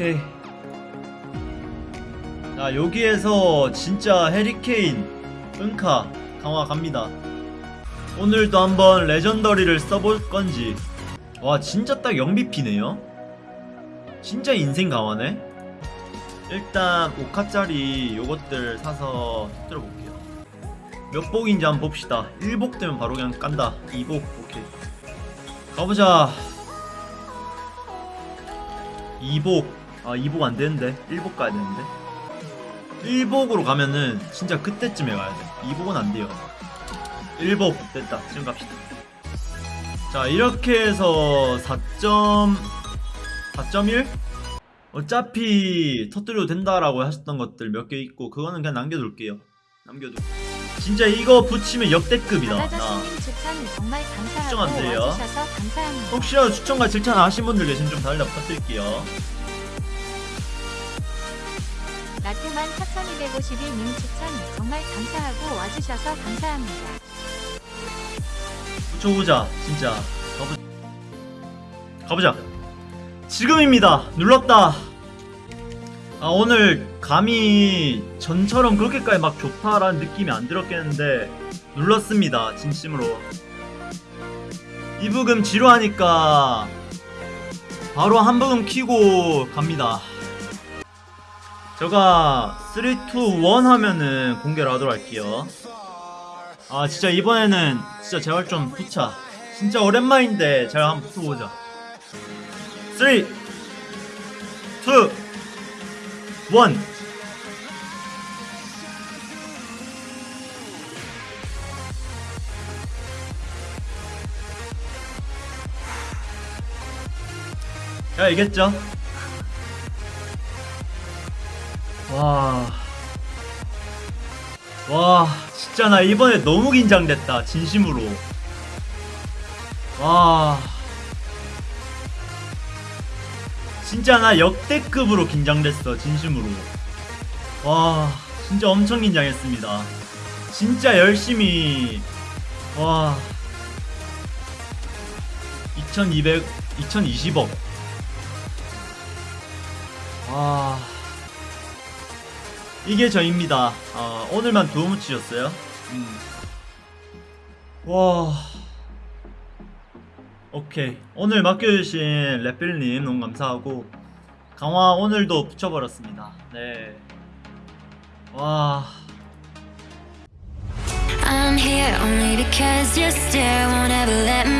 오케이. 자 여기에서 진짜 해리케인 은카 강화 갑니다. 오늘도 한번 레전더리를 써볼 건지. 와 진짜 딱 0BP네요? 진짜 인생 강화네? 일단 5카짜리 요것들 사서 터뜨려 볼게요. 몇 복인지 한번 봅시다. 1복 되면 바로 그냥 깐다. 2복 오케이. 가보자. 2복 아 2복 안되는데? 1복 가야 되는데? 1복으로 가면은 진짜 그때쯤에 가야 돼. 2복은 안돼요. 1복 됐다. 지금 갑시다. 자 이렇게 해서 4점 4.1 어차피 터뜨려도 된다라고 하셨던 것들 몇 개 있고 그거는 그냥 남겨둘게요. 남겨둘. 진짜 이거 붙이면 역대급이다. 나. 나가자스님 추천 안 돼요. 혹시라도 추천과 질천 하신 분들 계시면 좀 달려 부탁드릴게요 라테만 4252님 추천. 정말 감사하고 와주셔서 감사합니다. 붙여보자 진짜. 가보... 가보자. 지금입니다. 눌렀다. 아 오늘 감히 전처럼 그렇게까지 막 좋다라는 느낌이 안 들었겠는데 눌렀습니다 진심으로. 이부금 지루하니까 바로 한 부금 키고 갑니다 제가 3, 2, 1 하면은 공개를 하도록 할게요. 아 진짜 이번에는 진짜 제발 좀 붙자 진짜 오랜만인데 제가 한번 붙어보자. 3 2 1야 이겼죠? 와... 와 진짜 나 이번에 너무 긴장됐다 진심으로. 와. 진짜 나 역대급으로 긴장됐어 진심으로. 와 진짜 엄청 긴장했습니다. 진짜 열심히. 와. 2200, 2020억. 와 이게 저입니다. 어, 오늘만 두 무치였어요. 음. 와. 오케이. 오늘 맡겨주신 랩빌님 너무 감사하고 강화 오늘도 붙여버렸습니다. 네. 와. I'm here only because you still won't ever let me.